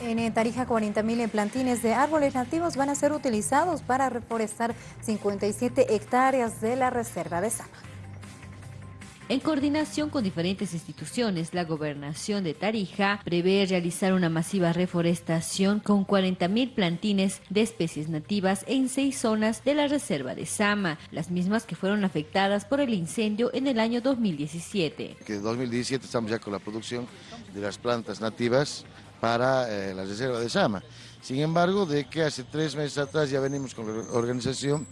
En Tarija, 40.000 plantines de árboles nativos van a ser utilizados para reforestar 57 hectáreas de la reserva de Sama. En coordinación con diferentes instituciones, la gobernación de Tarija prevé realizar una masiva reforestación con 40.000 plantines de especies nativas en seis zonas de la reserva de Sama, las mismas que fueron afectadas por el incendio en el año 2017. Que en 2017 estamos ya con la producción de las plantas nativas para eh, la reserva de Sama. Sin embargo, de que hace tres meses atrás ya venimos con la organización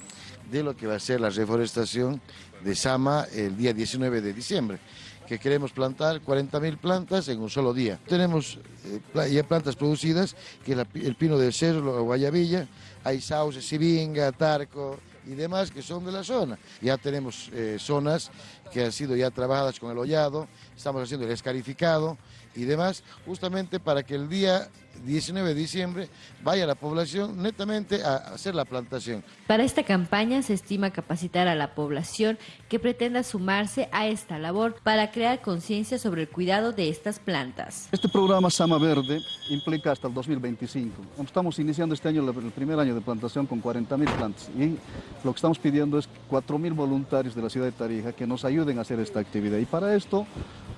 de lo que va a ser la reforestación de Sama el día 19 de diciembre, que queremos plantar 40.000 plantas en un solo día. Tenemos eh, ya plantas producidas, que es el pino del cerro, la guayabilla, hay sauce, sibinga, tarco, y demás que son de la zona. Ya tenemos eh, zonas que han sido ya trabajadas con el hollado, estamos haciendo el escarificado y demás, justamente para que el día 19 de diciembre vaya la población netamente a hacer la plantación. Para esta campaña se estima capacitar a la población que pretenda sumarse a esta labor para crear conciencia sobre el cuidado de estas plantas. Este programa Sama Verde implica hasta el 2025. Estamos iniciando este año el primer año de plantación con 40.000 plantas y lo que estamos pidiendo es 4.000 voluntarios de la ciudad de Tarija que nos ayuden a hacer esta actividad. Y para esto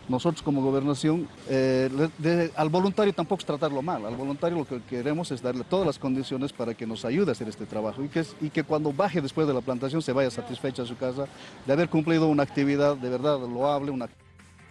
nosotros como gobernación, eh, al voluntario tampoco es tratarlo mal, al voluntario lo que queremos es darle todas las condiciones para que nos ayude a hacer este trabajo y que, y que cuando baje después de la plantación se vaya satisfecha a su casa de haber cumplido una actividad de verdad loable, una